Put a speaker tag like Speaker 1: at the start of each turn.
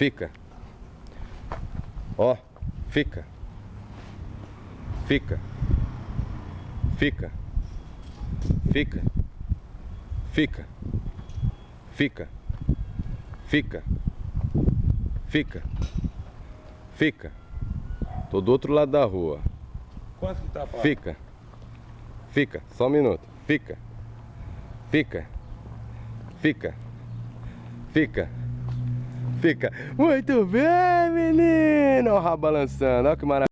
Speaker 1: Fica. Ó, fica. Fica. Fica. Fica. Fica. Fica. Fica. Fica. Fica. Tô do outro lado da rua.
Speaker 2: Quanto que tá, pai?
Speaker 1: Fica. Fica. Só um minuto. Fica. Fica. Fica. Fica. Fica. Muito bem, menino. Olha o rabo balançando. Olha que maravilha.